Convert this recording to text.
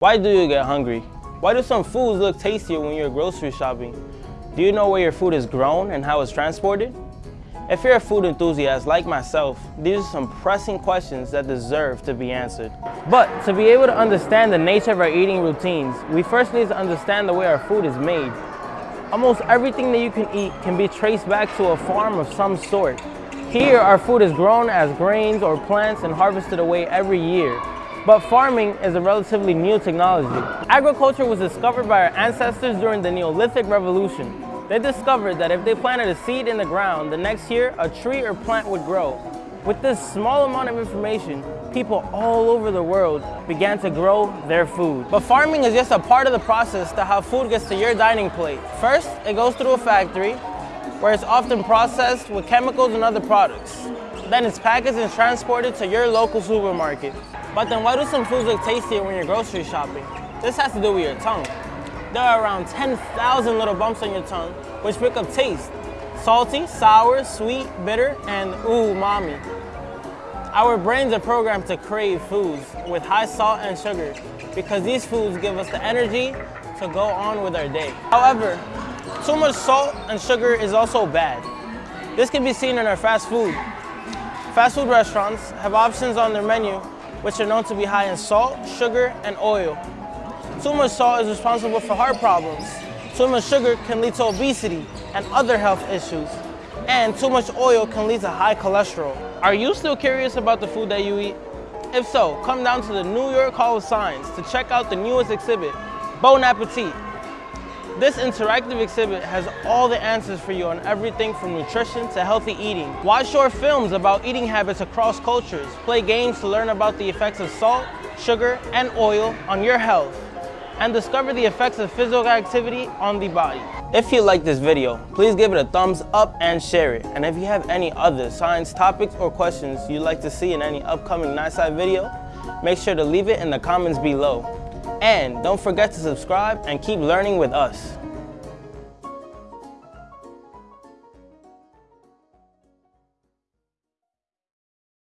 Why do you get hungry? Why do some foods look tastier when you're grocery shopping? Do you know where your food is grown and how it's transported? If you're a food enthusiast like myself, these are some pressing questions that deserve to be answered. But to be able to understand the nature of our eating routines, we first need to understand the way our food is made. Almost everything that you can eat can be traced back to a farm of some sort. Here, our food is grown as grains or plants and harvested away every year. But farming is a relatively new technology. Agriculture was discovered by our ancestors during the Neolithic Revolution. They discovered that if they planted a seed in the ground, the next year a tree or plant would grow. With this small amount of information, people all over the world began to grow their food. But farming is just a part of the process to how food gets to your dining plate. First, it goes through a factory, where it's often processed with chemicals and other products. Then it's packaged and transported to your local supermarket. But then why do some foods look tastier when you're grocery shopping? This has to do with your tongue. There are around 10,000 little bumps on your tongue which pick up taste. Salty, sour, sweet, bitter, and umami. Our brains are programmed to crave foods with high salt and sugar because these foods give us the energy to go on with our day. However, too much salt and sugar is also bad. This can be seen in our fast food. Fast food restaurants have options on their menu which are known to be high in salt, sugar, and oil. Too much salt is responsible for heart problems. Too much sugar can lead to obesity and other health issues. And too much oil can lead to high cholesterol. Are you still curious about the food that you eat? If so, come down to the New York Hall of Science to check out the newest exhibit, Bon Appetit. This interactive exhibit has all the answers for you on everything from nutrition to healthy eating. Watch short films about eating habits across cultures. Play games to learn about the effects of salt, sugar, and oil on your health. And discover the effects of physical activity on the body. If you like this video, please give it a thumbs up and share it. And if you have any other science topics or questions you'd like to see in any upcoming NYSCI video, make sure to leave it in the comments below. And don't forget to subscribe and keep learning with us.